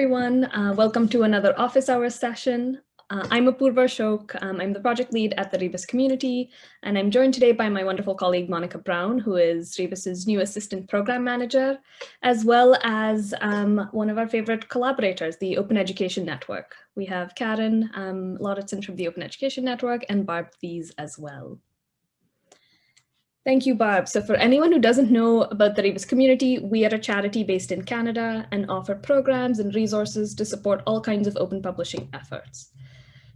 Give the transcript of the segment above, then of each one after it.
everyone. Uh, welcome to another office hours session. Uh, I'm Apurva Ashok. Um, I'm the project lead at the Rebus community, and I'm joined today by my wonderful colleague, Monica Brown, who is Rebus's new assistant program manager, as well as um, one of our favorite collaborators, the Open Education Network. We have Karen um, Lauritsen from the Open Education Network and Barb Thies as well. Thank you, Barb. So for anyone who doesn't know about the Rebus community, we are a charity based in Canada and offer programs and resources to support all kinds of open publishing efforts.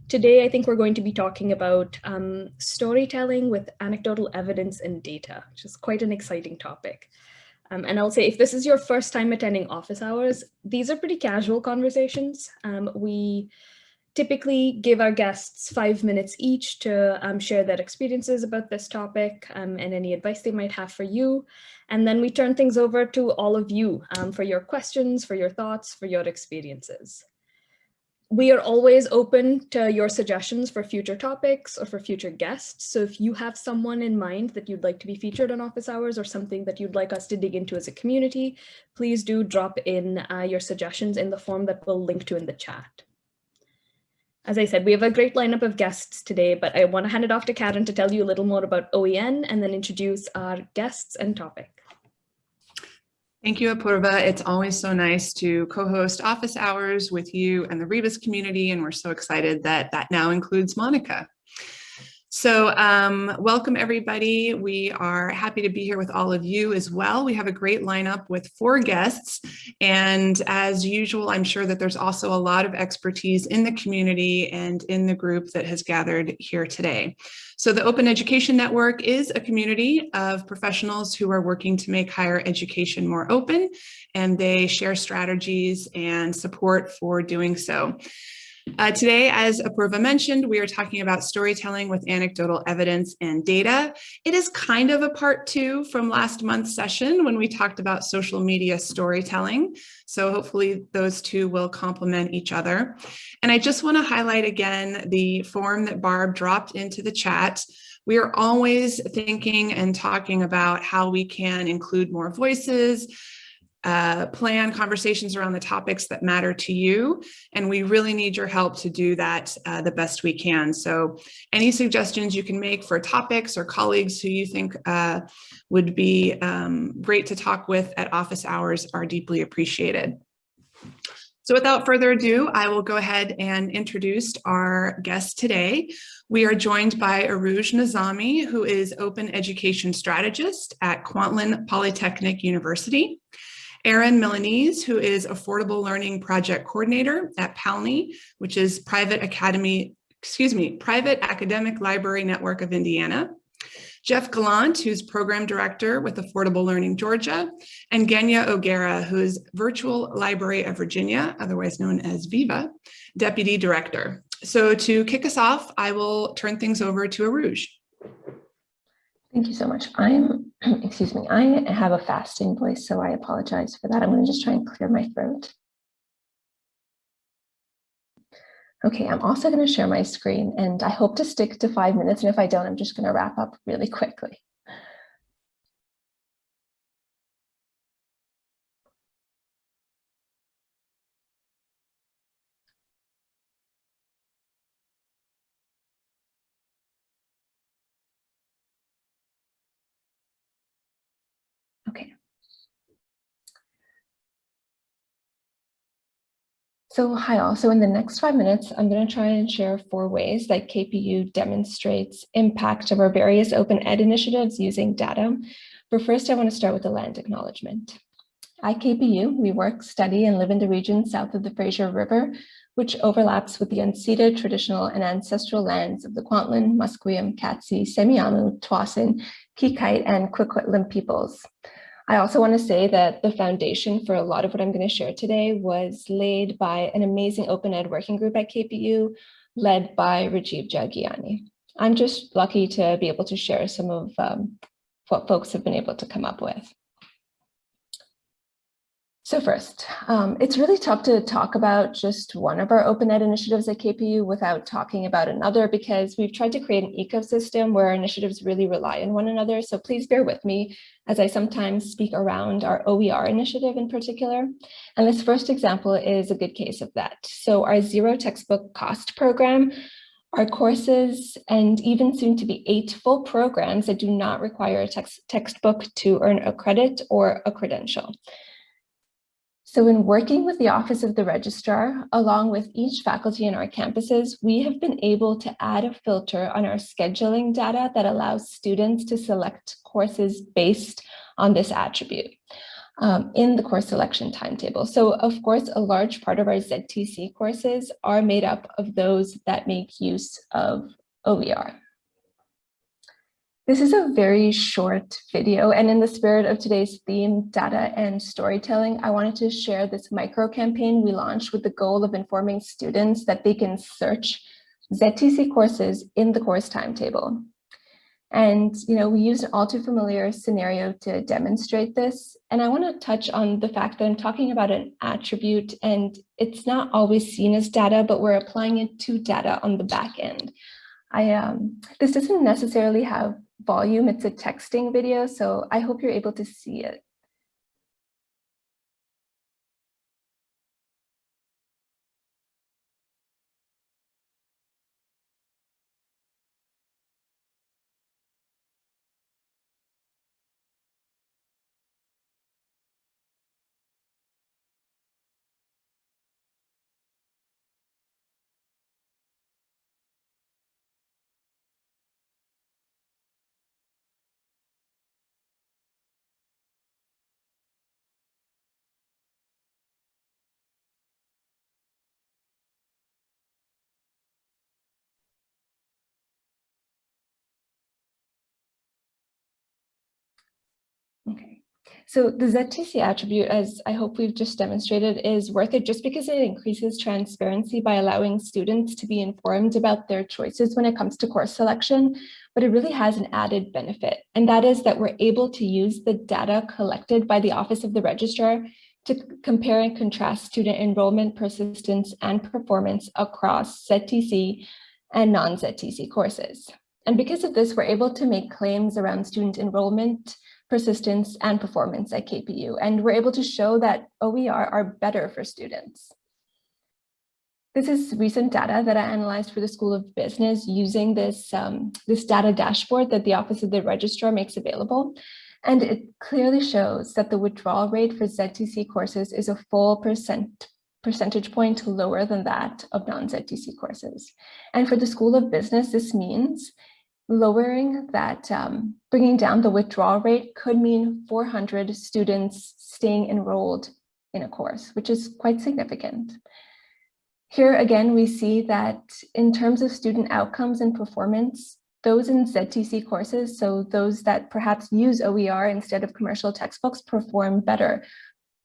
Today, I think we're going to be talking about um, storytelling with anecdotal evidence and data, which is quite an exciting topic. Um, and I'll say if this is your first time attending office hours, these are pretty casual conversations. Um, we typically give our guests five minutes each to um, share their experiences about this topic um, and any advice they might have for you. And then we turn things over to all of you um, for your questions, for your thoughts, for your experiences. We are always open to your suggestions for future topics or for future guests. So if you have someone in mind that you'd like to be featured on office hours or something that you'd like us to dig into as a community, please do drop in uh, your suggestions in the form that we'll link to in the chat. As I said, we have a great lineup of guests today, but I want to hand it off to Karen to tell you a little more about OEN and then introduce our guests and topic. Thank you, Apurva. It's always so nice to co-host office hours with you and the Rebus community, and we're so excited that that now includes Monica. So um, welcome everybody. We are happy to be here with all of you as well. We have a great lineup with four guests. And as usual, I'm sure that there's also a lot of expertise in the community and in the group that has gathered here today. So the Open Education Network is a community of professionals who are working to make higher education more open, and they share strategies and support for doing so. Uh, today, as Apurva mentioned, we are talking about storytelling with anecdotal evidence and data. It is kind of a part two from last month's session when we talked about social media storytelling. So hopefully those two will complement each other. And I just want to highlight again the form that Barb dropped into the chat. We are always thinking and talking about how we can include more voices, uh, plan conversations around the topics that matter to you. And we really need your help to do that uh, the best we can. So any suggestions you can make for topics or colleagues who you think uh, would be um, great to talk with at office hours are deeply appreciated. So without further ado, I will go ahead and introduce our guest today. We are joined by Aruj Nizami, who is Open Education Strategist at Kwantlen Polytechnic University. Erin Milanese, who is Affordable Learning Project Coordinator at PALNI, which is Private Academy, excuse me, Private Academic Library Network of Indiana. Jeff Gallant, who's Program Director with Affordable Learning Georgia, and Genya O'Gara, who is Virtual Library of Virginia, otherwise known as VIVA, Deputy Director. So to kick us off, I will turn things over to Arooj. Thank you so much. I'm, excuse me, I have a fasting voice, so I apologize for that. I'm going to just try and clear my throat. Okay, I'm also going to share my screen and I hope to stick to five minutes. And if I don't, I'm just going to wrap up really quickly. So hi all, so in the next five minutes, I'm going to try and share four ways that KPU demonstrates impact of our various open ed initiatives using data. But first, I want to start with the land acknowledgement. At KPU, we work, study, and live in the region south of the Fraser River, which overlaps with the unceded traditional and ancestral lands of the Kwantlen, Musqueam, Katzie, Semiahmoo, Tsawwassen, Qayqayt, and Kwikwetlem peoples. I also want to say that the foundation for a lot of what I'm going to share today was laid by an amazing open ed working group at KPU led by Rajiv Jhangiani. I'm just lucky to be able to share some of um, what folks have been able to come up with. So first, um, it's really tough to talk about just one of our open ed initiatives at KPU without talking about another because we've tried to create an ecosystem where our initiatives really rely on one another. So please bear with me as I sometimes speak around our OER initiative in particular. And this first example is a good case of that. So our zero textbook cost program our courses and even soon to be eight full programs that do not require a text textbook to earn a credit or a credential. So in working with the Office of the Registrar, along with each faculty in our campuses, we have been able to add a filter on our scheduling data that allows students to select courses based on this attribute um, in the course selection timetable. So of course, a large part of our ZTC courses are made up of those that make use of OER. This is a very short video and in the spirit of today's theme, data and storytelling, I wanted to share this micro campaign we launched with the goal of informing students that they can search ZTC courses in the course timetable. And, you know, we use an all too familiar scenario to demonstrate this. And I want to touch on the fact that I'm talking about an attribute and it's not always seen as data, but we're applying it to data on the back end. I, um, this doesn't necessarily have volume, it's a texting video, so I hope you're able to see it. Okay, so the ZTC attribute, as I hope we've just demonstrated, is worth it just because it increases transparency by allowing students to be informed about their choices when it comes to course selection, but it really has an added benefit, and that is that we're able to use the data collected by the Office of the Registrar to compare and contrast student enrollment, persistence, and performance across ZTC and non-ZTC courses. And because of this, we're able to make claims around student enrollment, persistence, and performance at KPU. And we're able to show that OER are better for students. This is recent data that I analyzed for the School of Business using this, um, this data dashboard that the Office of the Registrar makes available. And it clearly shows that the withdrawal rate for ZTC courses is a full percent percentage point lower than that of non-ZTC courses. And for the School of Business, this means lowering that, um, bringing down the withdrawal rate could mean 400 students staying enrolled in a course, which is quite significant. Here again, we see that in terms of student outcomes and performance, those in ZTC courses, so those that perhaps use OER instead of commercial textbooks perform better,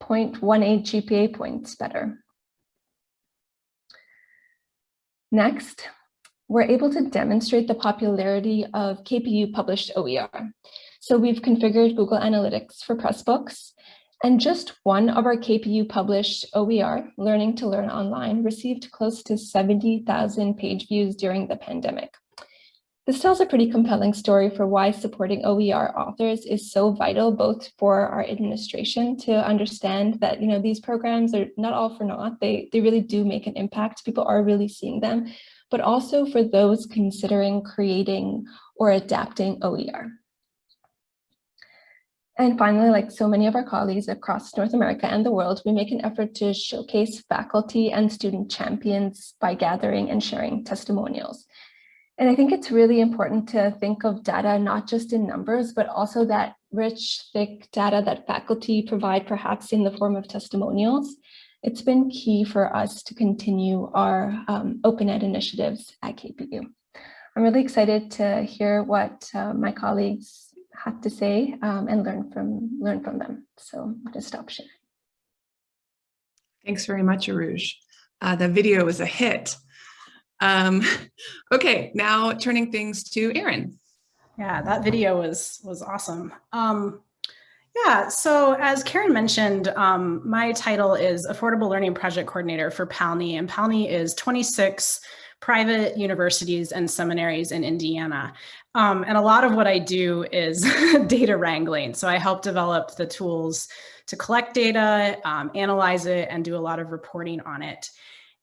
0.18 GPA points better. Next, we're able to demonstrate the popularity of KPU published OER. So we've configured Google Analytics for Pressbooks, and just one of our KPU published OER, Learning to Learn Online, received close to 70,000 page views during the pandemic. This tells a pretty compelling story for why supporting OER authors is so vital, both for our administration to understand that you know these programs are not all for naught. They, they really do make an impact. People are really seeing them, but also for those considering creating or adapting OER. And finally, like so many of our colleagues across North America and the world, we make an effort to showcase faculty and student champions by gathering and sharing testimonials. And I think it's really important to think of data not just in numbers, but also that rich, thick data that faculty provide perhaps in the form of testimonials it's been key for us to continue our um, open ed initiatives at KPU. I'm really excited to hear what uh, my colleagues have to say um, and learn from learn from them. So I'm going to stop sharing. Thanks very much, Aruj. Uh, the video was a hit. Um, okay, now turning things to Erin. Yeah, that video was was awesome. Um, Yeah, so as Karen mentioned, um, my title is Affordable Learning Project Coordinator for PALNI, and PALNI is 26 private universities and seminaries in Indiana. Um, and a lot of what I do is data wrangling. So I help develop the tools to collect data, um, analyze it, and do a lot of reporting on it.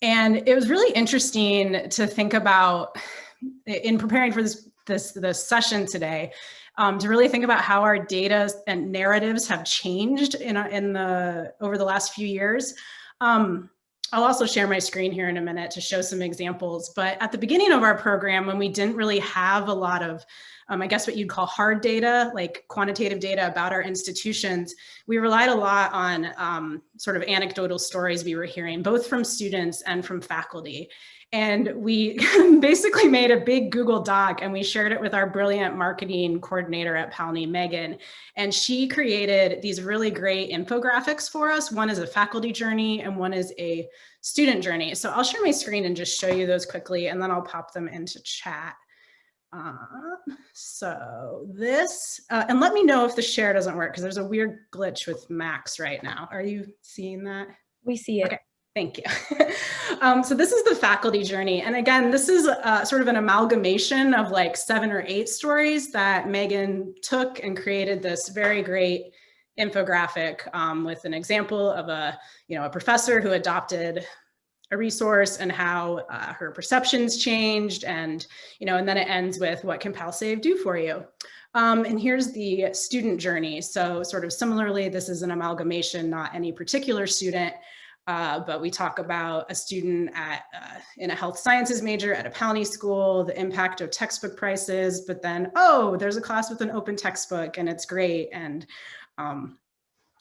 And it was really interesting to think about in preparing for this, this, this session today, um, to really think about how our data and narratives have changed in, in the over the last few years. Um, I'll also share my screen here in a minute to show some examples. But at the beginning of our program, when we didn't really have a lot of, um, I guess what you'd call hard data, like quantitative data about our institutions, we relied a lot on um, sort of anecdotal stories we were hearing, both from students and from faculty. And we basically made a big Google Doc and we shared it with our brilliant marketing coordinator at PALNI, Megan. And she created these really great infographics for us. One is a faculty journey and one is a student journey. So I'll share my screen and just show you those quickly and then I'll pop them into chat. Uh, so this, uh, and let me know if the share doesn't work because there's a weird glitch with Max right now. Are you seeing that? We see it. Okay. Thank you. um, so this is the faculty journey. And again, this is uh, sort of an amalgamation of like seven or eight stories that Megan took and created this very great infographic um, with an example of a, you know, a professor who adopted a resource and how uh, her perceptions changed and, you know, and then it ends with what can PALSave do for you? Um, and here's the student journey. So sort of similarly, this is an amalgamation, not any particular student, uh, but we talk about a student at uh, in a health sciences major at a PALNI school, the impact of textbook prices, but then, oh, there's a class with an open textbook and it's great. And um,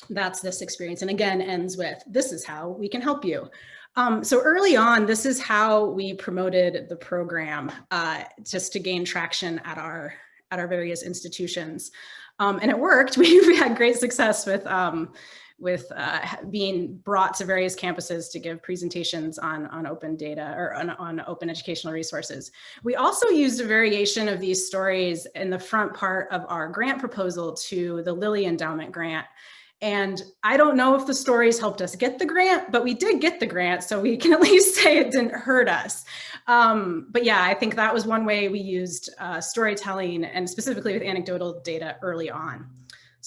that's this experience. And again, ends with, this is how we can help you. Um, so early on, this is how we promoted the program uh, just to gain traction at our at our various institutions. Um, and it worked. We, we had great success with um, with uh, being brought to various campuses to give presentations on, on open data or on, on open educational resources. We also used a variation of these stories in the front part of our grant proposal to the Lilly Endowment Grant. And I don't know if the stories helped us get the grant, but we did get the grant, so we can at least say it didn't hurt us. Um, but yeah, I think that was one way we used uh, storytelling and specifically with anecdotal data early on.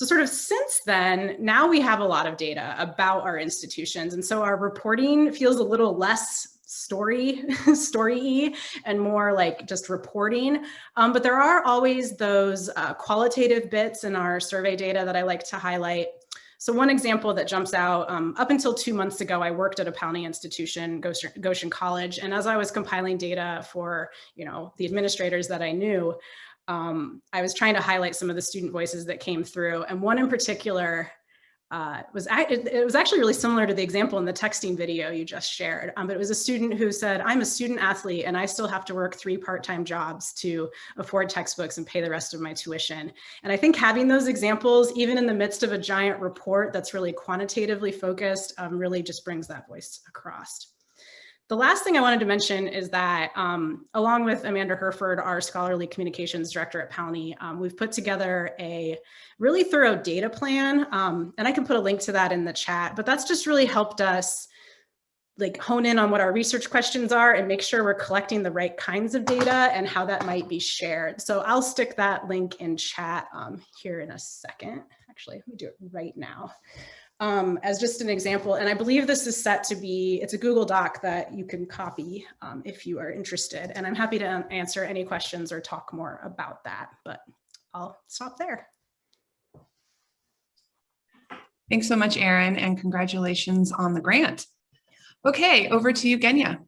So sort of since then, now we have a lot of data about our institutions. And so our reporting feels a little less story, story and more like just reporting. Um, but there are always those uh, qualitative bits in our survey data that I like to highlight. So one example that jumps out, um, up until two months ago, I worked at a PALNI institution, Goshen College. And as I was compiling data for, you know, the administrators that I knew, um, I was trying to highlight some of the student voices that came through. And one in particular uh, was, it was actually really similar to the example in the texting video you just shared. Um, but it was a student who said, I'm a student athlete and I still have to work three part-time jobs to afford textbooks and pay the rest of my tuition. And I think having those examples, even in the midst of a giant report that's really quantitatively focused, um, really just brings that voice across. The last thing I wanted to mention is that um, along with Amanda Hurford, our scholarly communications director at PALNI, um, we've put together a really thorough data plan. Um, and I can put a link to that in the chat, but that's just really helped us like hone in on what our research questions are and make sure we're collecting the right kinds of data and how that might be shared. So I'll stick that link in chat um, here in a second. Actually, let me do it right now um, as just an example. And I believe this is set to be, it's a Google Doc that you can copy um, if you are interested. And I'm happy to answer any questions or talk more about that, but I'll stop there. Thanks so much, Erin, and congratulations on the grant. Okay, over to you, Genya.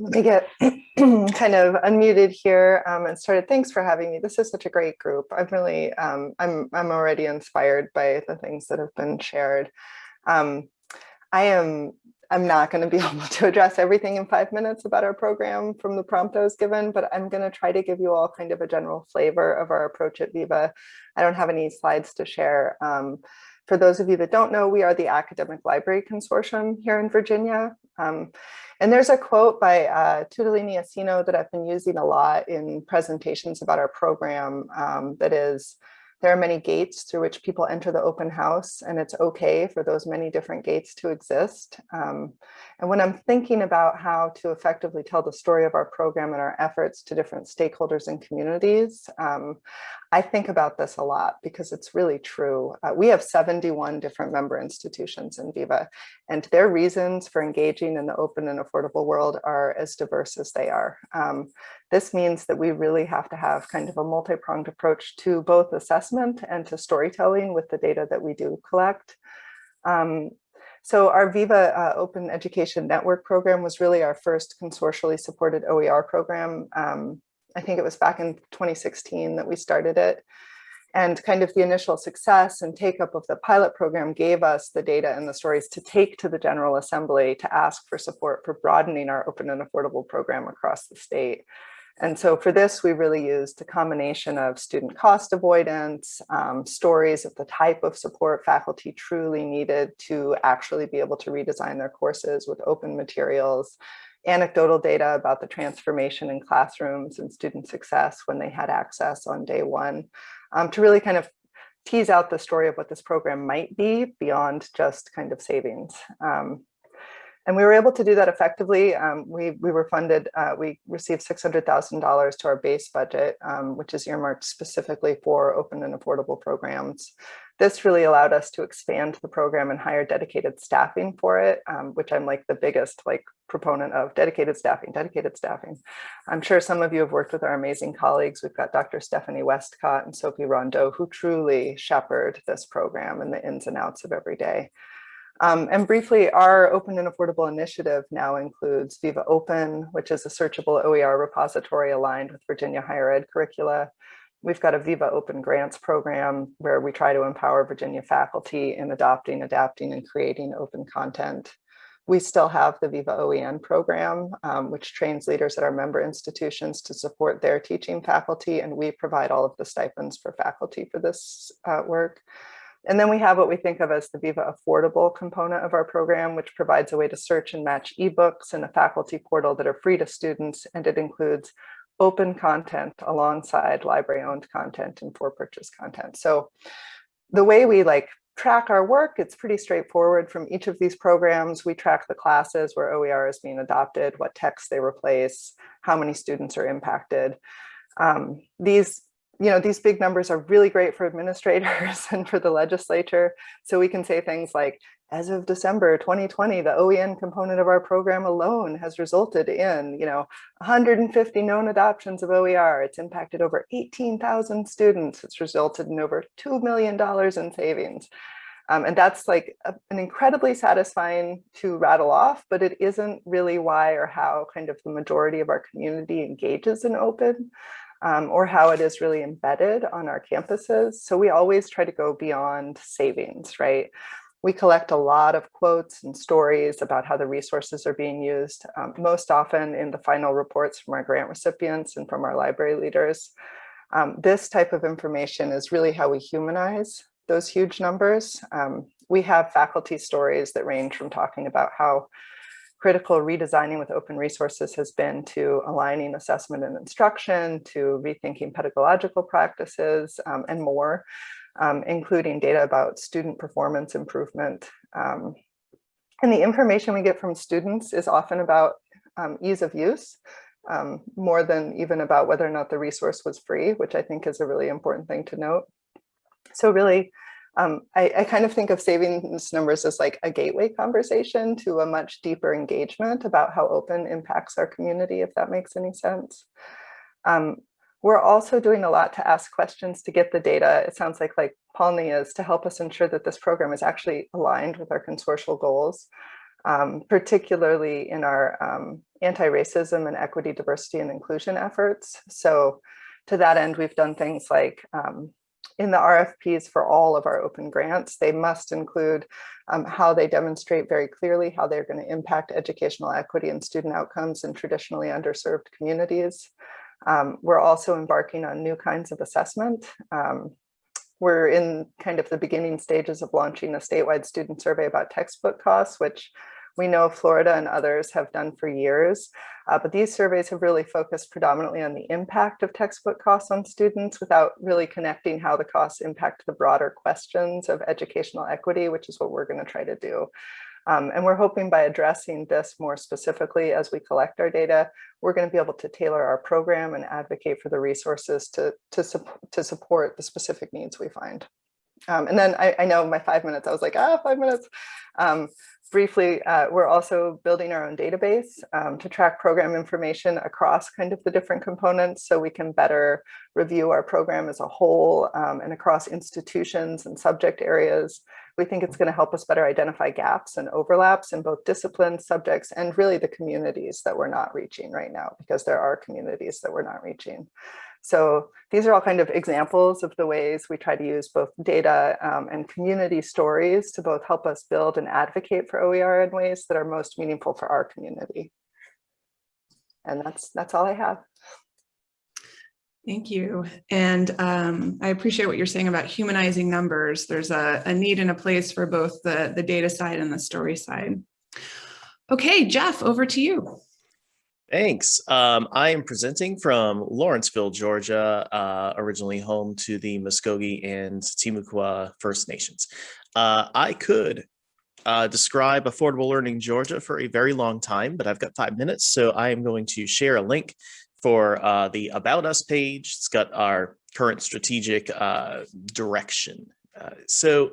Let me get kind of unmuted here um, and started. Thanks for having me. This is such a great group. I'm really, um, I'm, I'm already inspired by the things that have been shared. Um, I am, I'm not going to be able to address everything in five minutes about our program from the prompt I was given, but I'm going to try to give you all kind of a general flavor of our approach at Viva. I don't have any slides to share. For those of you that don't know, we are the Academic Library Consortium here in Virginia. Um, and there's a quote by uh, Asino that I've been using a lot in presentations about our program um, that is, there are many gates through which people enter the open house and it's okay for those many different gates to exist. Um, and when I'm thinking about how to effectively tell the story of our program and our efforts to different stakeholders and communities, um, I think about this a lot because it's really true. Uh, we have 71 different member institutions in Viva and their reasons for engaging in the open and affordable world are as diverse as they are. Um, this means that we really have to have kind of a multi-pronged approach to both assessment and to storytelling with the data that we do collect. Um, so our Viva uh, Open Education Network program was really our first consortially supported OER program. Um, I think it was back in 2016 that we started it. And kind of the initial success and take up of the pilot program gave us the data and the stories to take to the General Assembly to ask for support for broadening our open and affordable program across the state. And so for this, we really used a combination of student cost avoidance, um, stories of the type of support faculty truly needed to actually be able to redesign their courses with open materials, anecdotal data about the transformation in classrooms and student success when they had access on day one, um, to really kind of tease out the story of what this program might be beyond just kind of savings. Um, and we were able to do that effectively. Um, we, we were funded, uh, we received $600,000 to our base budget, um, which is earmarked specifically for open and affordable programs. This really allowed us to expand the program and hire dedicated staffing for it, um, which I'm like the biggest like proponent of dedicated staffing, dedicated staffing. I'm sure some of you have worked with our amazing colleagues. We've got Dr. Stephanie Westcott and Sophie Rondeau, who truly shepherd this program and the ins and outs of every day. Um, and briefly, our open and affordable initiative now includes Viva Open, which is a searchable OER repository aligned with Virginia higher ed curricula. We've got a Viva Open Grants program where we try to empower Virginia faculty in adopting, adapting, and creating open content. We still have the Viva OEN program, um, which trains leaders at our member institutions to support their teaching faculty, and we provide all of the stipends for faculty for this uh, work. And then we have what we think of as the Viva Affordable component of our program, which provides a way to search and match ebooks in a faculty portal that are free to students, and it includes open content alongside library owned content and for purchase content. So the way we like track our work, it's pretty straightforward from each of these programs. We track the classes where OER is being adopted, what texts they replace, how many students are impacted. Um, these you know, these big numbers are really great for administrators and for the legislature. So we can say things like, as of December 2020, the OEN component of our program alone has resulted in, you know, 150 known adoptions of OER. It's impacted over 18,000 students. It's resulted in over $2 million in savings. Um, and that's like a, an incredibly satisfying to rattle off, but it isn't really why or how kind of the majority of our community engages in open um, or how it is really embedded on our campuses. So we always try to go beyond savings, right? We collect a lot of quotes and stories about how the resources are being used, um, most often in the final reports from our grant recipients and from our library leaders. Um, this type of information is really how we humanize those huge numbers. Um, we have faculty stories that range from talking about how critical redesigning with open resources has been to aligning assessment and instruction, to rethinking pedagogical practices, um, and more, um, including data about student performance improvement. Um, and the information we get from students is often about um, ease of use, um, more than even about whether or not the resource was free, which I think is a really important thing to note. So really, um, I, I, kind of think of savings numbers as like a gateway conversation to a much deeper engagement about how open impacts our community, if that makes any sense. Um, we're also doing a lot to ask questions to get the data. It sounds like like PALNI is to help us ensure that this program is actually aligned with our consortial goals, um, particularly in our um, anti-racism and equity, diversity and inclusion efforts. So to that end, we've done things like um, in the RFPs for all of our open grants, they must include um, how they demonstrate very clearly how they're going to impact educational equity and student outcomes in traditionally underserved communities. Um, we're also embarking on new kinds of assessment. Um, we're in kind of the beginning stages of launching a statewide student survey about textbook costs, which we know Florida and others have done for years. Uh, but these surveys have really focused predominantly on the impact of textbook costs on students without really connecting how the costs impact the broader questions of educational equity, which is what we're going to try to do. Um, and we're hoping by addressing this more specifically as we collect our data, we're going to be able to tailor our program and advocate for the resources to, to, to support the specific needs we find. Um, and then I, I, know my five minutes, I was like, ah, five minutes. Um, briefly, uh, we're also building our own database um, to track program information across kind of the different components so we can better review our program as a whole um, and across institutions and subject areas. We think it's going to help us better identify gaps and overlaps in both disciplines, subjects, and really the communities that we're not reaching right now, because there are communities that we're not reaching. So these are all kind of examples of the ways we try to use both data um, and community stories to both help us build and advocate for OER in ways that are most meaningful for our community. And that's that's all I have. Thank you. And um, I appreciate what you're saying about humanizing numbers. There's a, a need and a place for both the, the data side and the story side. Okay, Jeff, over to you. Thanks. Um, I am presenting from Lawrenceville, Georgia, uh, originally home to the Muskogee and Timucua First Nations. Uh, I could uh, describe Affordable Learning Georgia for a very long time, but I've got five minutes, so I am going to share a link for uh, the About Us page. It's got our current strategic uh, direction. Uh, so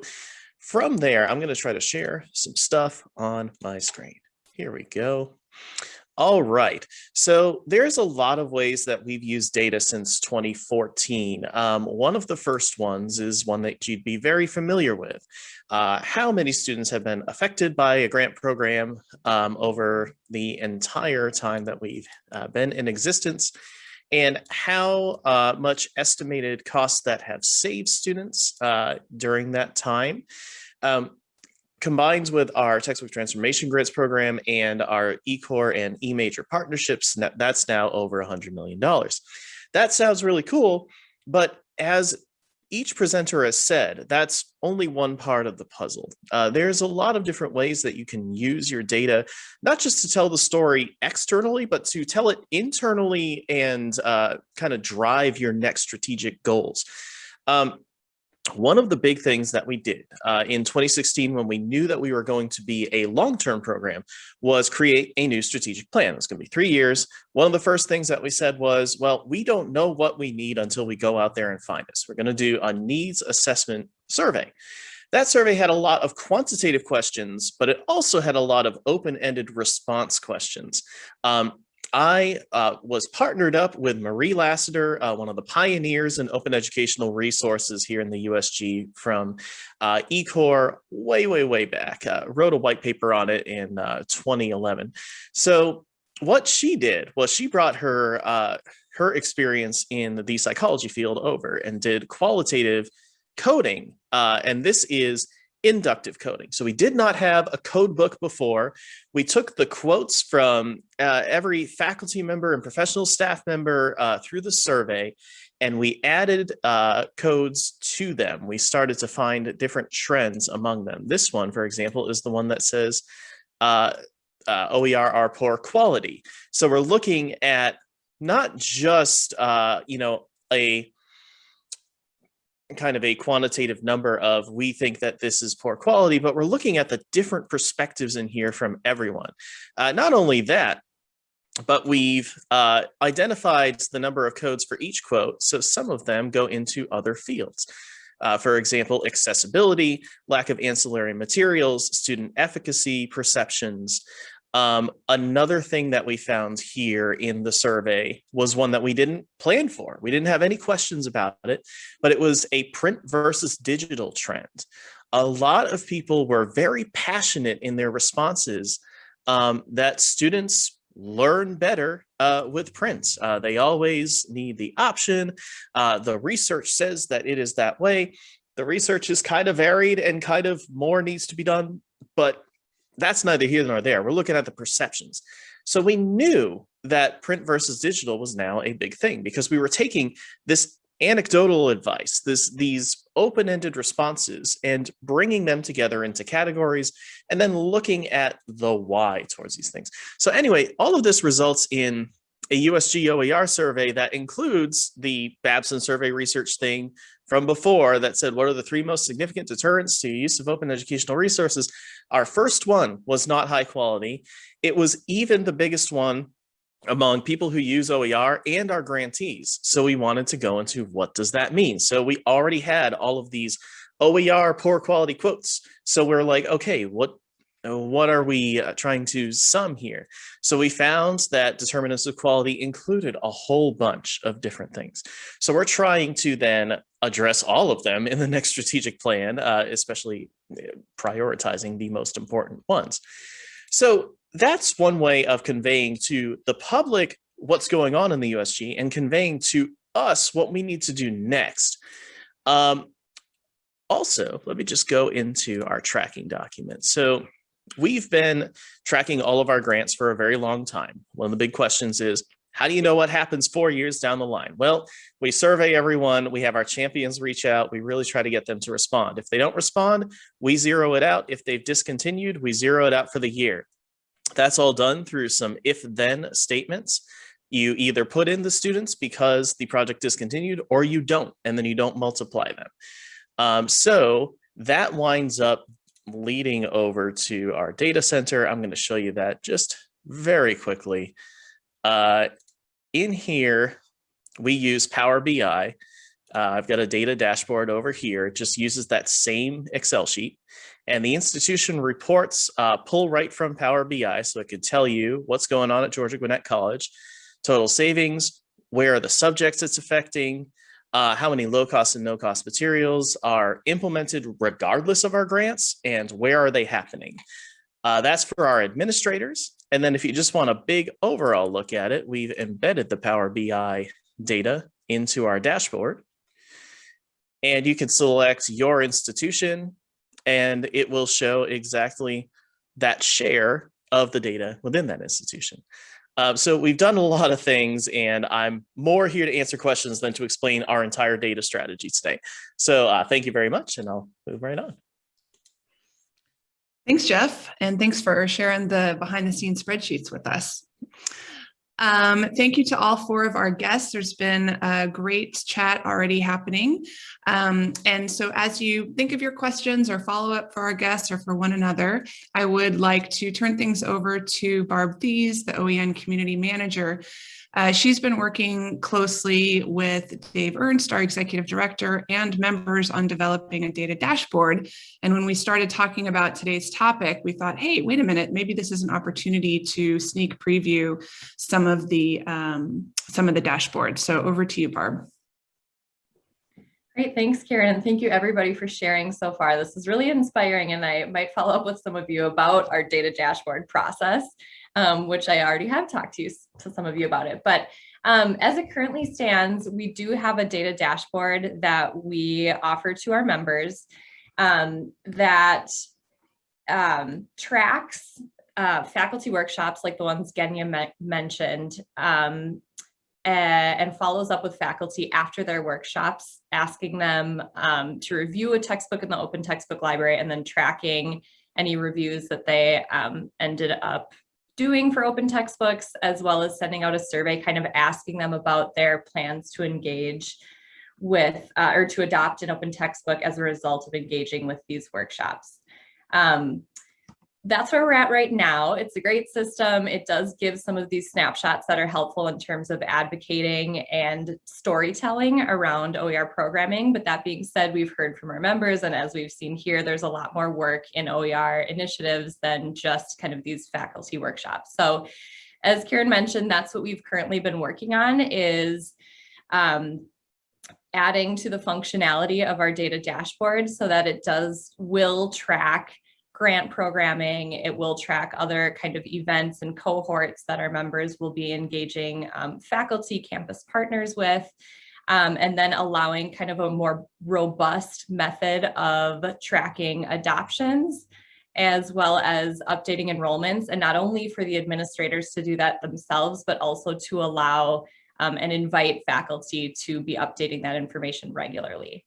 from there, I'm going to try to share some stuff on my screen. Here we go. All right. So there's a lot of ways that we've used data since 2014. Um, one of the first ones is one that you'd be very familiar with. Uh, how many students have been affected by a grant program um, over the entire time that we've uh, been in existence? and how uh, much estimated costs that have saved students uh, during that time. Um, combines with our textbook transformation grants program and our eCore and eMajor partnerships, that's now over $100 million. That sounds really cool, but as each presenter has said, that's only one part of the puzzle. Uh, there's a lot of different ways that you can use your data, not just to tell the story externally, but to tell it internally and uh, kind of drive your next strategic goals. Um, one of the big things that we did uh, in 2016 when we knew that we were going to be a long-term program was create a new strategic plan. It's going to be three years. One of the first things that we said was, well, we don't know what we need until we go out there and find us. We're going to do a needs assessment survey. That survey had a lot of quantitative questions, but it also had a lot of open-ended response questions. Um, I uh, was partnered up with Marie Lassiter, uh, one of the pioneers in open educational resources here in the USG from uh, eCore way, way, way back, uh, wrote a white paper on it in uh, 2011. So what she did was she brought her, uh, her experience in the psychology field over and did qualitative coding. and this is inductive coding. So we did not have a code book before. We took the quotes from uh, every faculty member and professional staff member uh, through the survey, and we added uh, codes to them. We started to find different trends among them. This one, for example, is the one that says uh, uh, OER are poor quality. So we're looking at not just, uh, you know, a kind of a quantitative number of we think that this is poor quality, but we're looking at the different perspectives in here from everyone. Uh, not only that, but we've uh, identified the number of codes for each quote, so some of them go into other fields. Uh, for example, accessibility, lack of ancillary materials, student efficacy, perceptions, um, another thing that we found here in the survey was one that we didn't plan for. We didn't have any questions about it, but it was a print versus digital trend. A lot of people were very passionate in their responses um, that students learn better uh, with print. Uh, they always need the option. Uh, the research says that it is that way. The research is kind of varied and kind of more needs to be done, but that's neither here nor there. We're looking at the perceptions. So we knew that print versus digital was now a big thing because we were taking this anecdotal advice, this these open-ended responses and bringing them together into categories and then looking at the why towards these things. So anyway, all of this results in a USG OER survey that includes the Babson survey research thing from before that said, what are the three most significant deterrents to use of open educational resources? Our first one was not high quality. It was even the biggest one among people who use OER and our grantees. So we wanted to go into what does that mean? So we already had all of these OER poor quality quotes. So we're like, okay, what what are we uh, trying to sum here? So we found that determinants of quality included a whole bunch of different things. So we're trying to then address all of them in the next strategic plan, uh, especially uh, prioritizing the most important ones. So that's one way of conveying to the public what's going on in the USG and conveying to us what we need to do next. Um, also, let me just go into our tracking document. So we've been tracking all of our grants for a very long time. One of the big questions is, how do you know what happens four years down the line? Well, we survey everyone, we have our champions reach out, we really try to get them to respond. If they don't respond, we zero it out. If they've discontinued, we zero it out for the year. That's all done through some if-then statements. You either put in the students because the project discontinued or you don't, and then you don't multiply them. Um, so that winds up leading over to our data center. I'm going to show you that just very quickly. Uh, in here, we use Power BI. Uh, I've got a data dashboard over here. It just uses that same Excel sheet. And the institution reports uh, pull right from Power BI, so it could tell you what's going on at Georgia Gwinnett College, total savings, where are the subjects it's affecting, uh, how many low cost and no cost materials are implemented regardless of our grants, and where are they happening. Uh, that's for our administrators. And then if you just want a big overall look at it, we've embedded the Power BI data into our dashboard. And you can select your institution, and it will show exactly that share of the data within that institution. Um, so we've done a lot of things and I'm more here to answer questions than to explain our entire data strategy today. So uh, thank you very much and I'll move right on. Thanks, Jeff. And thanks for sharing the behind the scenes spreadsheets with us. Um, thank you to all four of our guests. There's been a great chat already happening. Um, and so as you think of your questions or follow up for our guests or for one another, I would like to turn things over to Barb Thies, the OEN community manager, uh, she's been working closely with Dave Ernst, our executive director, and members on developing a data dashboard. And when we started talking about today's topic, we thought, hey, wait a minute, maybe this is an opportunity to sneak preview some of the um, some of the dashboard. So over to you, Barb. Great, thanks, Karen. And thank you everybody for sharing so far. This is really inspiring and I might follow up with some of you about our data dashboard process um, which I already have talked to, you, to some of you about it. But um, as it currently stands, we do have a data dashboard that we offer to our members um, that um, tracks uh, faculty workshops like the ones Genya me mentioned um, and follows up with faculty after their workshops, asking them um, to review a textbook in the open textbook library and then tracking any reviews that they ended up doing for open textbooks, as well as sending out a survey kind of asking them about their plans to engage with uh, or to adopt an open textbook as a result of engaging with these workshops. Um, that's where we're at right now. It's a great system. It does give some of these snapshots that are helpful in terms of advocating and storytelling around OER programming. But that being said, we've heard from our members, and as we've seen here, there's a lot more work in OER initiatives than just kind of these faculty workshops. So as Karen mentioned, that's what we've currently been working on is um, adding to the functionality of our data dashboard so that it does will track grant programming. It will track other kind of events and cohorts that our members will be engaging um, faculty, campus partners with, um, and then allowing kind of a more robust method of tracking adoptions as well as updating enrollments and not only for the administrators to do that themselves, but also to allow um, and invite faculty to be updating that information regularly.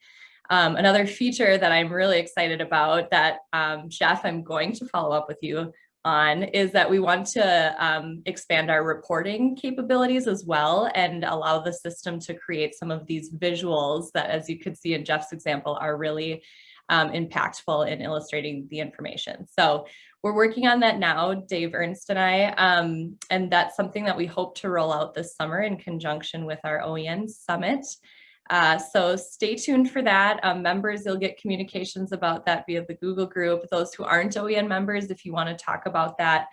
Um, another feature that I'm really excited about that um, Jeff, I'm going to follow up with you on is that we want to um, expand our reporting capabilities as well and allow the system to create some of these visuals that, as you could see in Jeff's example, are really um, impactful in illustrating the information. So we're working on that now, Dave Ernst and I, um, and that's something that we hope to roll out this summer in conjunction with our OEN Summit. Uh, so stay tuned for that. Um, members, you'll get communications about that via the Google group. Those who aren't OEN members, if you want to talk about that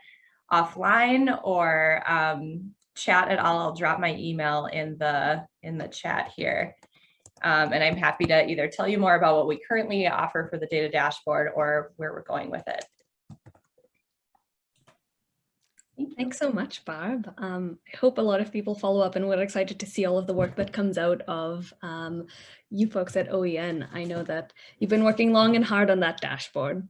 offline or um, chat at all, I'll drop my email in the in the chat here. Um, and I'm happy to either tell you more about what we currently offer for the data dashboard or where we're going with it. Thanks so much, Barb. Um, I hope a lot of people follow up and we're excited to see all of the work that comes out of um, you folks at OEN. I know that you've been working long and hard on that dashboard.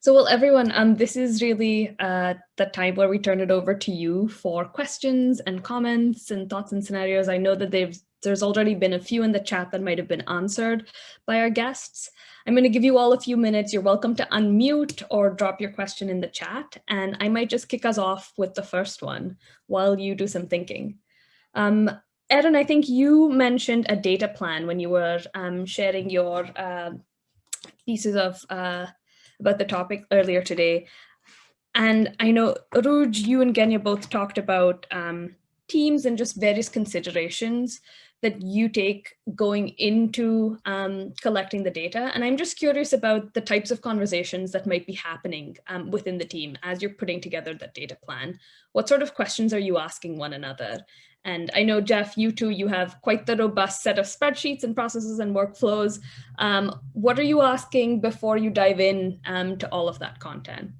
So well, everyone, um, this is really uh, the time where we turn it over to you for questions and comments and thoughts and scenarios. I know that they've there's already been a few in the chat that might have been answered by our guests. I'm going to give you all a few minutes. You're welcome to unmute or drop your question in the chat. And I might just kick us off with the first one while you do some thinking. Um, Erin, I think you mentioned a data plan when you were um, sharing your uh, pieces of uh, about the topic earlier today. And I know, Ruj, you and Genya both talked about um, teams and just various considerations that you take going into um, collecting the data. And I'm just curious about the types of conversations that might be happening um, within the team as you're putting together that data plan. What sort of questions are you asking one another? And I know, Jeff, you too, you have quite the robust set of spreadsheets and processes and workflows. Um, what are you asking before you dive in um, to all of that content?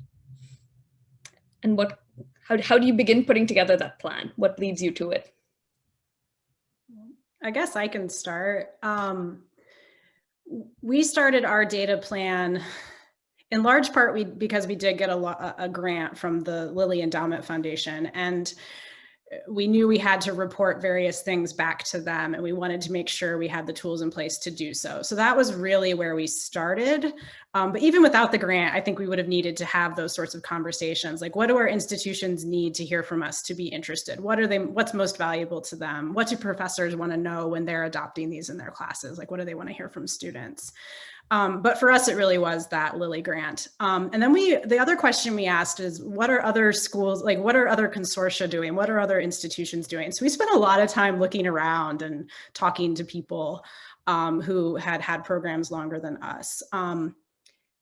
And what, how, how do you begin putting together that plan? What leads you to it? I guess I can start. Um, we started our data plan in large part we because we did get a, a grant from the Lilly Endowment Foundation and we knew we had to report various things back to them and we wanted to make sure we had the tools in place to do so. So that was really where we started. Um, but even without the grant, I think we would have needed to have those sorts of conversations. Like what do our institutions need to hear from us to be interested? What are they, what's most valuable to them? What do professors want to know when they're adopting these in their classes? Like what do they want to hear from students? Um, but for us, it really was that Lilly grant. Um, and then we, the other question we asked is, what are other schools, like what are other consortia doing? What are other institutions doing? So we spent a lot of time looking around and talking to people um, who had had programs longer than us. Um,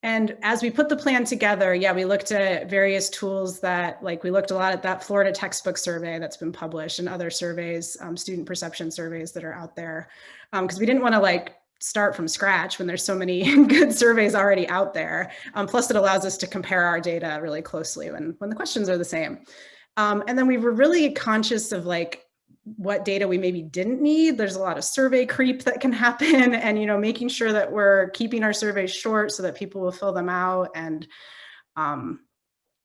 and as we put the plan together, yeah, we looked at various tools that, like we looked a lot at that Florida textbook survey that's been published and other surveys, um, student perception surveys that are out there. Because um, we didn't want to like start from scratch when there's so many good surveys already out there. Um, plus it allows us to compare our data really closely when, when the questions are the same. Um, and then we were really conscious of like what data we maybe didn't need. There's a lot of survey creep that can happen and, you know, making sure that we're keeping our surveys short so that people will fill them out and um,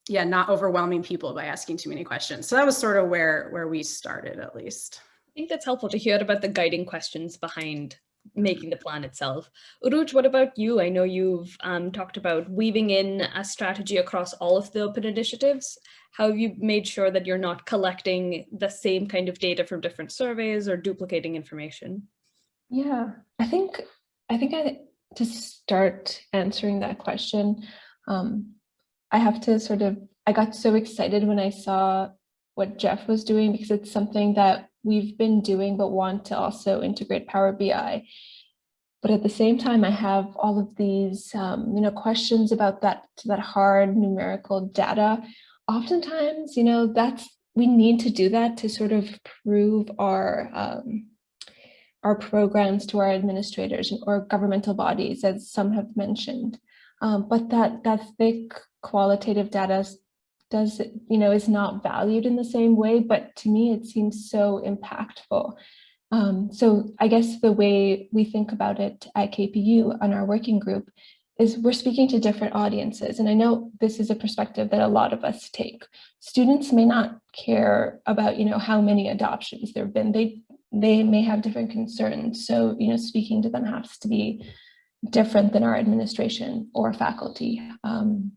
yeah, not overwhelming people by asking too many questions. So that was sort of where, where we started at least. I think that's helpful to hear about the guiding questions behind making the plan itself. Uruj, what about you? I know you've um, talked about weaving in a strategy across all of the open initiatives. How have you made sure that you're not collecting the same kind of data from different surveys or duplicating information? Yeah, I think I think I to start answering that question, um, I have to sort of I got so excited when I saw what Jeff was doing because it's something that we've been doing but want to also integrate Power BI. But at the same time, I have all of these um, you know, questions about that, that hard numerical data. Oftentimes, you know, that's we need to do that to sort of prove our um, our programs to our administrators or governmental bodies, as some have mentioned. Um, but that that thick qualitative data does, it, you know, is not valued in the same way, but to me, it seems so impactful. Um, so I guess the way we think about it at KPU on our working group is we're speaking to different audiences. And I know this is a perspective that a lot of us take. Students may not care about, you know, how many adoptions there have been. They, they may have different concerns. So, you know, speaking to them has to be different than our administration or faculty. Um,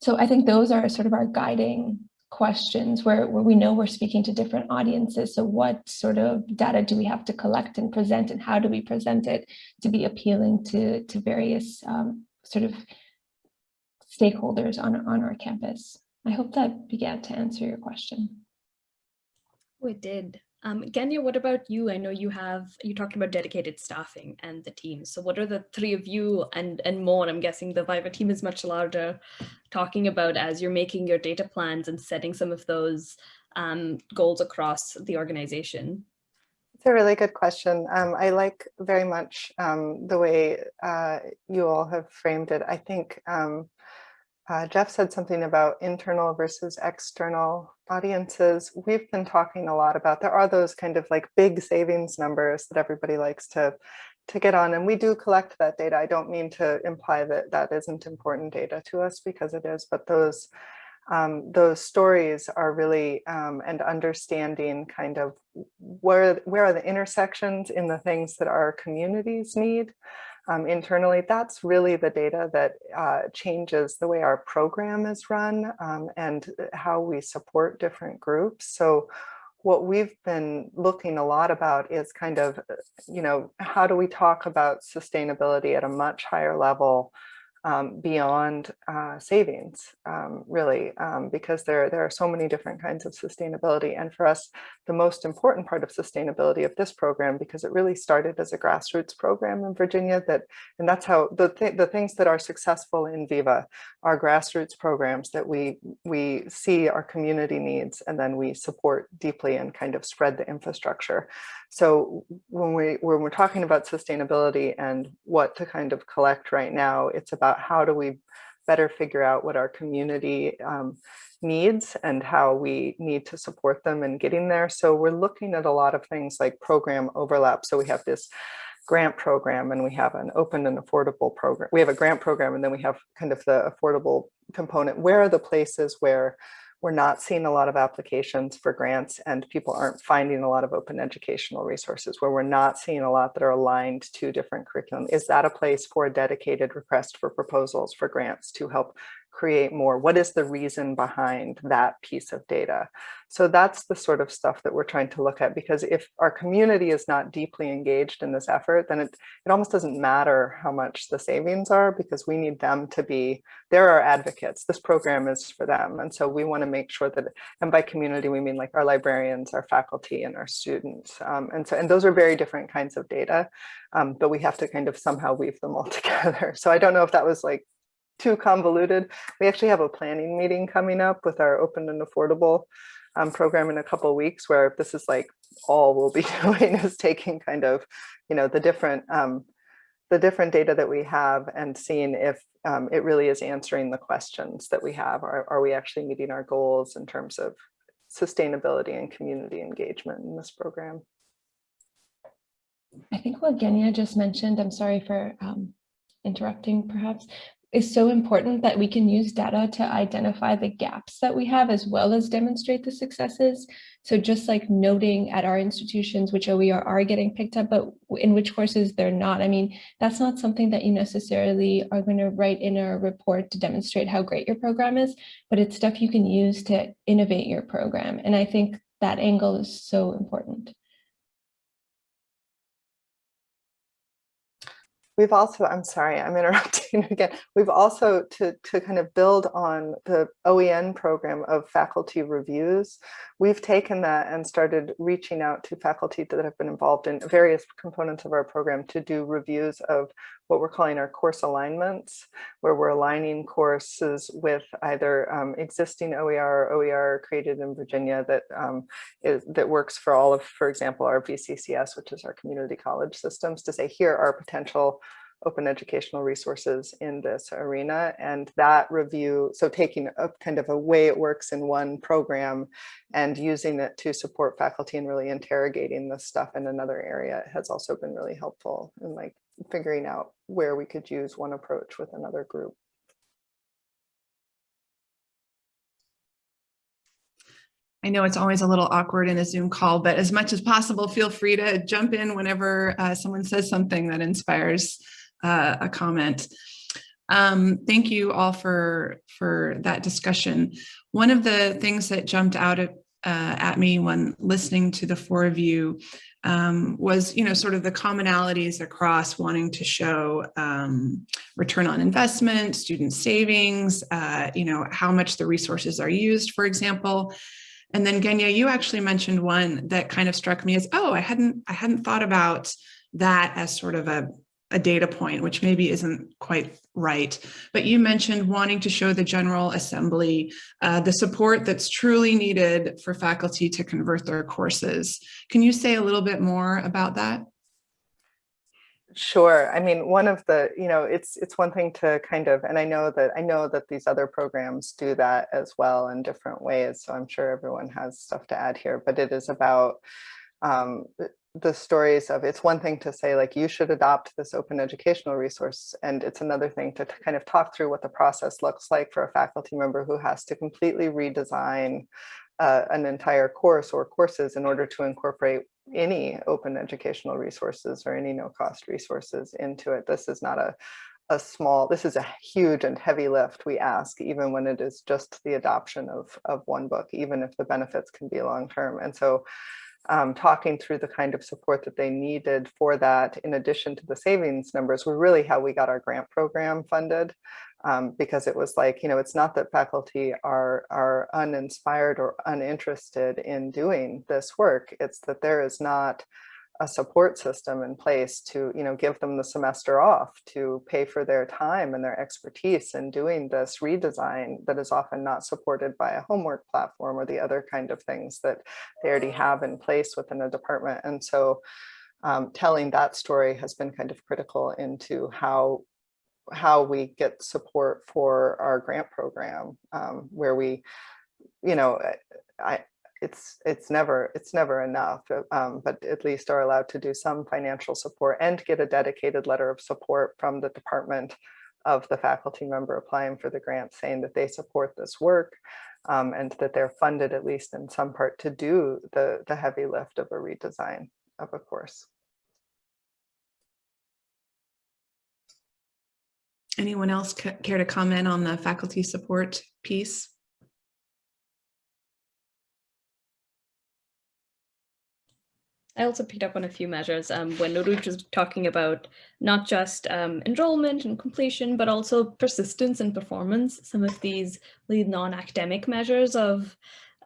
so I think those are sort of our guiding questions where, where we know we're speaking to different audiences. So what sort of data do we have to collect and present and how do we present it to be appealing to, to various um, sort of stakeholders on, on our campus? I hope that began to answer your question. We did. Um, what about you? I know you have, you talked about dedicated staffing and the team. So what are the three of you and, and more, I'm guessing the Viva team is much larger, talking about as you're making your data plans and setting some of those um, goals across the organization? It's a really good question. Um, I like very much um, the way uh, you all have framed it. I think um, uh, Jeff said something about internal versus external audiences. We've been talking a lot about, there are those kind of like big savings numbers that everybody likes to, to get on and we do collect that data. I don't mean to imply that that isn't important data to us because it is, but those um, those stories are really um, and understanding kind of where where are the intersections in the things that our communities need um, internally, that's really the data that uh, changes the way our program is run um, and uh, how we support different groups. So what we've been looking a lot about is kind of, uh, you know, how do we talk about sustainability at a much higher level um, beyond uh, savings, um, really, um, because there, there are so many different kinds of sustainability. And for us, the most important part of sustainability of this program, because it really started as a grassroots program in Virginia, that and that's how the, th the things that are successful in Viva are grassroots programs that we, we see our community needs and then we support deeply and kind of spread the infrastructure. So when, we, when we're talking about sustainability and what to kind of collect right now, it's about how do we better figure out what our community um, needs and how we need to support them in getting there. So we're looking at a lot of things like program overlap. So we have this grant program and we have an open and affordable program. We have a grant program and then we have kind of the affordable component. Where are the places where we're not seeing a lot of applications for grants and people aren't finding a lot of open educational resources where we're not seeing a lot that are aligned to different curriculum. Is that a place for a dedicated request for proposals for grants to help create more? What is the reason behind that piece of data? So that's the sort of stuff that we're trying to look at because if our community is not deeply engaged in this effort, then it, it almost doesn't matter how much the savings are because we need them to be, they're our advocates. This program is for them. And so we want to make sure that, and by community, we mean like our librarians, our faculty and our students. Um, and so, and those are very different kinds of data, um, but we have to kind of somehow weave them all together. So I don't know if that was like too convoluted. We actually have a planning meeting coming up with our open and affordable um, program in a couple weeks where this is like all we'll be doing is taking kind of, you know, the different um, the different data that we have and seeing if um, it really is answering the questions that we have. Are, are we actually meeting our goals in terms of sustainability and community engagement in this program? I think what Genya just mentioned, I'm sorry for um, interrupting perhaps, is so important that we can use data to identify the gaps that we have as well as demonstrate the successes. So just like noting at our institutions which OER are getting picked up, but in which courses they're not. I mean, that's not something that you necessarily are going to write in a report to demonstrate how great your program is, but it's stuff you can use to innovate your program. And I think that angle is so important. We've also, I'm sorry, I'm interrupting again. We've also, to, to kind of build on the OEN program of faculty reviews, we've taken that and started reaching out to faculty that have been involved in various components of our program to do reviews of what we're calling our course alignments, where we're aligning courses with either um, existing OER or OER created in Virginia that um, is, that works for all of, for example, our VCCS, which is our community college systems, to say here are potential open educational resources in this arena. And that review, so taking a kind of a way it works in one program and using it to support faculty and really interrogating this stuff in another area has also been really helpful in like figuring out where we could use one approach with another group. I know it's always a little awkward in a Zoom call, but as much as possible, feel free to jump in whenever uh, someone says something that inspires uh, a comment. Um, thank you all for, for that discussion. One of the things that jumped out at, uh, at me when listening to the four of you um, was, you know, sort of the commonalities across wanting to show um, return on investment, student savings, uh, you know, how much the resources are used, for example. And then Genya, you actually mentioned one that kind of struck me as, oh, I hadn't, I hadn't thought about that as sort of a, a data point, which maybe isn't quite right. But you mentioned wanting to show the General Assembly uh, the support that's truly needed for faculty to convert their courses. Can you say a little bit more about that? Sure. I mean, one of the, you know, it's it's one thing to kind of, and I know that I know that these other programs do that as well in different ways. So I'm sure everyone has stuff to add here, but it is about um, the stories of it's one thing to say like you should adopt this open educational resource and it's another thing to kind of talk through what the process looks like for a faculty member who has to completely redesign uh, an entire course or courses in order to incorporate any open educational resources or any no cost resources into it. This is not a, a small, this is a huge and heavy lift we ask, even when it is just the adoption of, of one book, even if the benefits can be long-term. And so um, talking through the kind of support that they needed for that, in addition to the savings numbers, were really how we got our grant program funded um, because it was like, you know, it's not that faculty are, are uninspired or uninterested in doing this work. It's that there is not a support system in place to, you know, give them the semester off to pay for their time and their expertise in doing this redesign that is often not supported by a homework platform or the other kind of things that they already have in place within a department. And so um, telling that story has been kind of critical into how how we get support for our grant program um, where we, you know, I, it's it's never it's never enough, uh, um, but at least are allowed to do some financial support and get a dedicated letter of support from the department of the faculty member applying for the grant saying that they support this work um, and that they're funded at least in some part to do the the heavy lift of a redesign of a course. Anyone else care to comment on the faculty support piece? I also picked up on a few measures um, when Noruch was talking about not just um, enrollment and completion, but also persistence and performance. Some of these non-academic measures of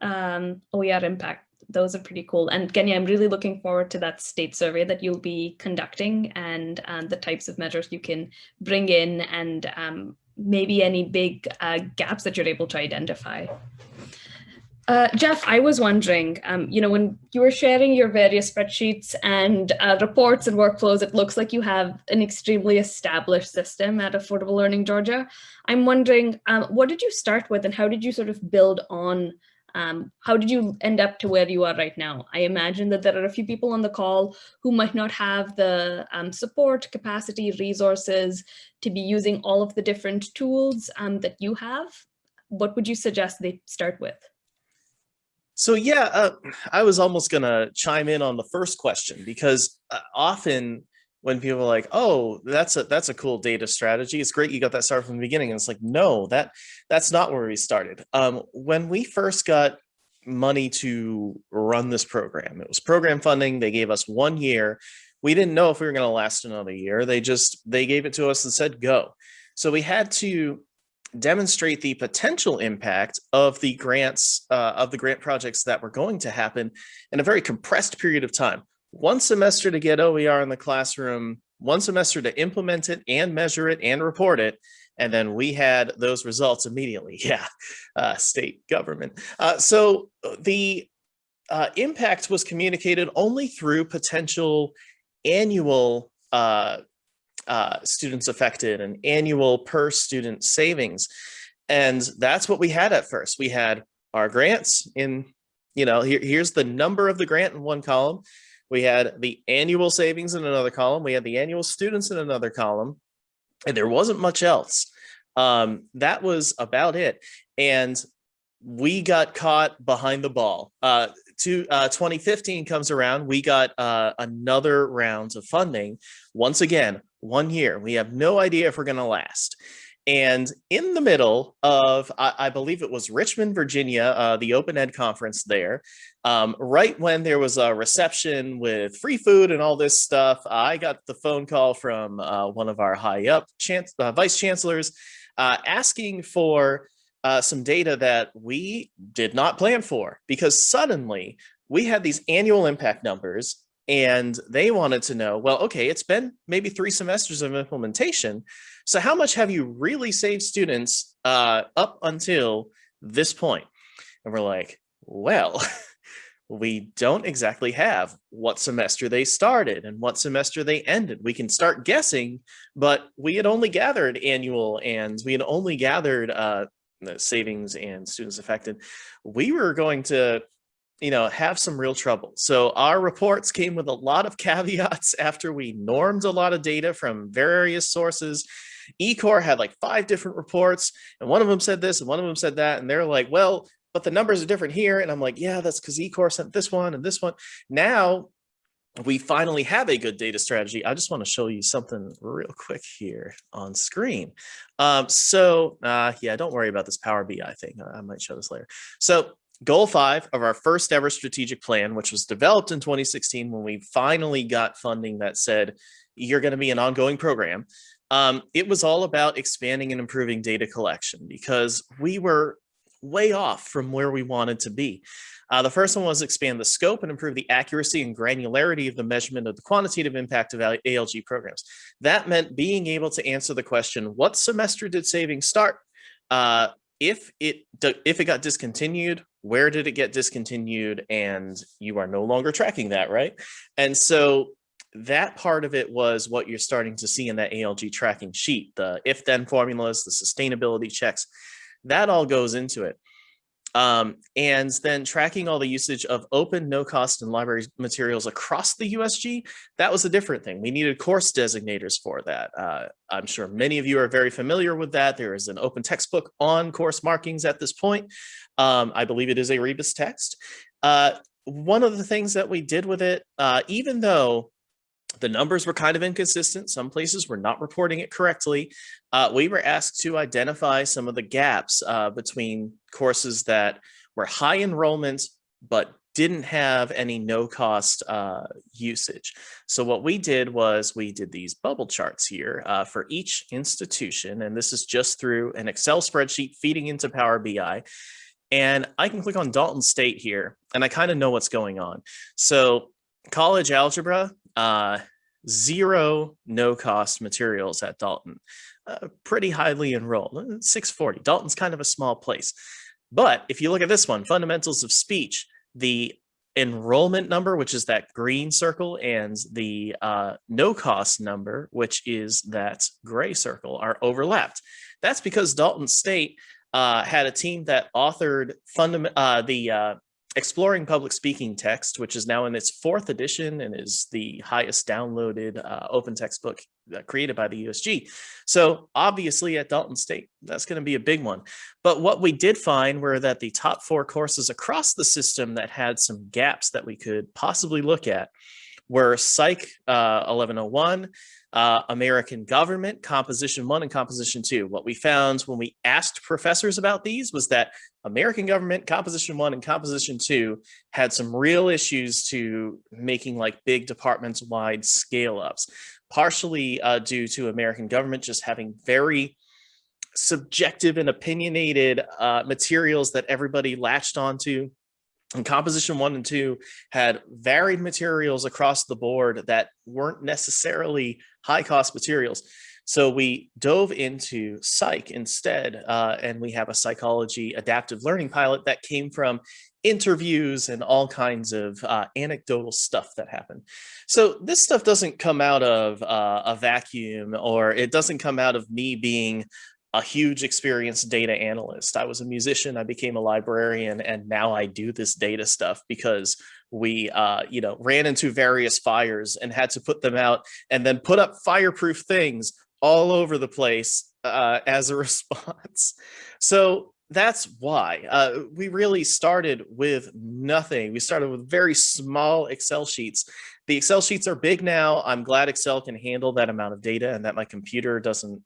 um, OER impact those are pretty cool. And Genya, I'm really looking forward to that state survey that you'll be conducting and um, the types of measures you can bring in and um, maybe any big uh, gaps that you're able to identify. Uh, Jeff, I was wondering, um, you know, when you were sharing your various spreadsheets and uh, reports and workflows, it looks like you have an extremely established system at Affordable Learning Georgia. I'm wondering, um, what did you start with and how did you sort of build on um, how did you end up to where you are right now? I imagine that there are a few people on the call who might not have the um, support, capacity, resources to be using all of the different tools um, that you have. What would you suggest they start with? So yeah, uh, I was almost gonna chime in on the first question because uh, often when people are like, oh, that's a that's a cool data strategy. It's great you got that started from the beginning. And it's like, no, that that's not where we started. Um, when we first got money to run this program, it was program funding. They gave us one year. We didn't know if we were going to last another year. They just they gave it to us and said go. So we had to demonstrate the potential impact of the grants uh, of the grant projects that were going to happen in a very compressed period of time one semester to get OER in the classroom, one semester to implement it and measure it and report it. And then we had those results immediately. Yeah, uh, state government. Uh, so uh, the uh, impact was communicated only through potential annual uh, uh, students affected and annual per student savings. And that's what we had at first. We had our grants in, you know, here, here's the number of the grant in one column. We had the annual savings in another column. We had the annual students in another column. And there wasn't much else. Um, that was about it. And we got caught behind the ball. Uh, to uh, 2015 comes around, we got uh, another round of funding. Once again, one year. We have no idea if we're going to last. And in the middle of, I, I believe it was Richmond, Virginia, uh, the Open Ed conference there, um, right when there was a reception with free food and all this stuff, I got the phone call from uh, one of our high up chance, uh, vice chancellors uh, asking for uh, some data that we did not plan for because suddenly we had these annual impact numbers and they wanted to know, well, okay, it's been maybe three semesters of implementation. So how much have you really saved students uh, up until this point? And we're like, well, we don't exactly have what semester they started and what semester they ended. We can start guessing, but we had only gathered annual and we had only gathered uh, savings and students affected. We were going to you know, have some real trouble. So our reports came with a lot of caveats after we normed a lot of data from various sources. eCore had like five different reports and one of them said this and one of them said that. And they're like, well, but the numbers are different here. And I'm like, yeah, that's because eCore sent this one and this one. Now we finally have a good data strategy. I just want to show you something real quick here on screen. Um, so uh, yeah, don't worry about this Power BI thing. I might show this later. So goal five of our first ever strategic plan, which was developed in 2016 when we finally got funding that said, you're going to be an ongoing program. Um, it was all about expanding and improving data collection because we were way off from where we wanted to be. Uh, the first one was expand the scope and improve the accuracy and granularity of the measurement of the quantitative impact of ALG programs. That meant being able to answer the question, what semester did savings start? Uh, if it if it got discontinued, where did it get discontinued? And you are no longer tracking that, right? And so that part of it was what you're starting to see in that ALG tracking sheet, the if then formulas, the sustainability checks, that all goes into it. Um, and then tracking all the usage of open, no cost and library materials across the USG, that was a different thing. We needed course designators for that. Uh, I'm sure many of you are very familiar with that. There is an open textbook on course markings at this point. Um, I believe it is a Rebus text. Uh, one of the things that we did with it, uh, even though the numbers were kind of inconsistent. Some places were not reporting it correctly. Uh, we were asked to identify some of the gaps uh, between courses that were high enrollment, but didn't have any no cost uh, usage. So what we did was we did these bubble charts here uh, for each institution. And this is just through an Excel spreadsheet feeding into Power BI. And I can click on Dalton State here and I kind of know what's going on. So college algebra, uh, zero no cost materials at Dalton, uh, pretty highly enrolled, uh, 640. Dalton's kind of a small place. But if you look at this one, fundamentals of speech, the enrollment number, which is that green circle, and the uh, no cost number, which is that gray circle, are overlapped. That's because Dalton State uh, had a team that authored fundament uh, the uh, Exploring Public Speaking Text, which is now in its fourth edition and is the highest downloaded uh, open textbook uh, created by the USG. So obviously at Dalton State, that's going to be a big one. But what we did find were that the top four courses across the system that had some gaps that we could possibly look at were Psych uh, 1101, uh, American Government, Composition 1 and Composition 2. What we found when we asked professors about these was that American Government, Composition 1 and Composition 2 had some real issues to making like big departments-wide scale-ups, partially uh, due to American Government just having very subjective and opinionated uh, materials that everybody latched onto and composition one and two had varied materials across the board that weren't necessarily high cost materials. So we dove into psych instead, uh, and we have a psychology adaptive learning pilot that came from interviews and all kinds of uh, anecdotal stuff that happened. So this stuff doesn't come out of uh, a vacuum or it doesn't come out of me being a huge experienced data analyst. I was a musician, I became a librarian, and now I do this data stuff because we, uh, you know, ran into various fires and had to put them out and then put up fireproof things all over the place uh, as a response. So that's why uh, we really started with nothing. We started with very small Excel sheets. The Excel sheets are big now. I'm glad Excel can handle that amount of data and that my computer doesn't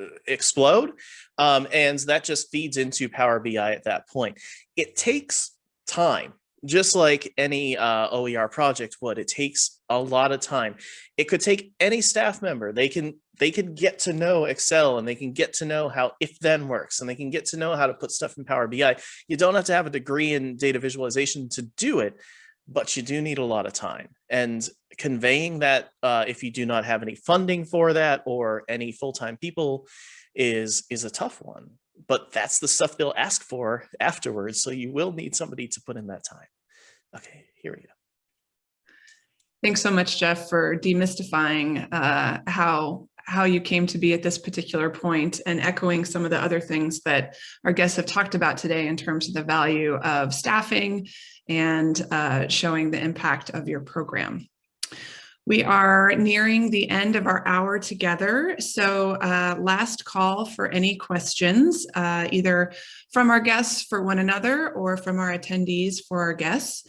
uh, explode. Um, and that just feeds into Power BI at that point. It takes time just like any uh, OER project would, it takes a lot of time. It could take any staff member. They can they can get to know Excel and they can get to know how if then works and they can get to know how to put stuff in Power BI. You don't have to have a degree in data visualization to do it, but you do need a lot of time. And conveying that uh, if you do not have any funding for that or any full-time people is is a tough one but that's the stuff they'll ask for afterwards. So you will need somebody to put in that time. Okay, here we go. Thanks so much, Jeff, for demystifying uh, how how you came to be at this particular point and echoing some of the other things that our guests have talked about today in terms of the value of staffing and uh, showing the impact of your program. We are nearing the end of our hour together. So uh, last call for any questions, uh, either from our guests for one another or from our attendees for our guests.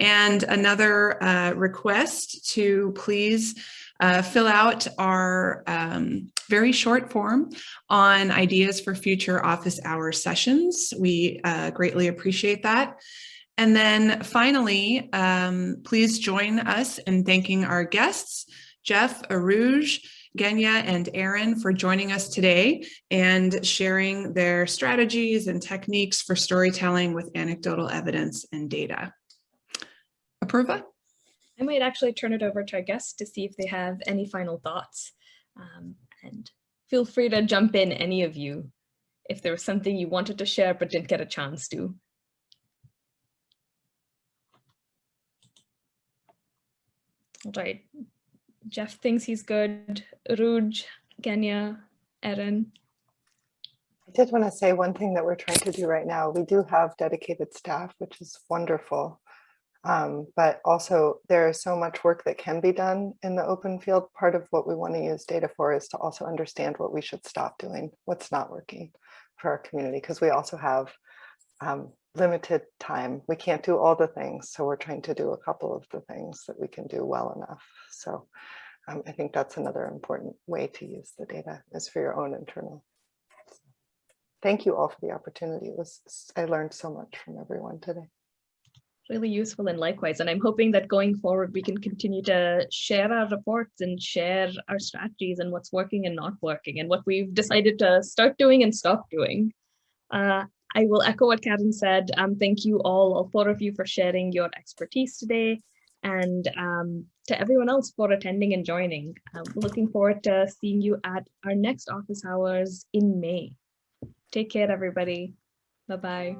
And another uh, request to please uh, fill out our um, very short form on ideas for future office hour sessions. We uh, greatly appreciate that. And then finally, um, please join us in thanking our guests, Jeff, Aruj, Genya, and Erin for joining us today and sharing their strategies and techniques for storytelling with anecdotal evidence and data. Apurva? I might actually turn it over to our guests to see if they have any final thoughts. Um, and feel free to jump in, any of you, if there was something you wanted to share but didn't get a chance to. Right. Jeff thinks he's good. Ruj, Genya, Erin. I did want to say one thing that we're trying to do right now. We do have dedicated staff, which is wonderful. Um, but also there is so much work that can be done in the open field. Part of what we want to use data for is to also understand what we should stop doing, what's not working for our community, because we also have um, limited time. We can't do all the things. So we're trying to do a couple of the things that we can do well enough. So um, I think that's another important way to use the data is for your own internal. Thank you all for the opportunity. It was I learned so much from everyone today. Really useful and likewise. And I'm hoping that going forward, we can continue to share our reports and share our strategies and what's working and not working and what we've decided to start doing and stop doing. Uh, I will echo what Karen said. Um, thank you all, all four of you for sharing your expertise today and um, to everyone else for attending and joining. I'm looking forward to seeing you at our next office hours in May. Take care, everybody. Bye-bye.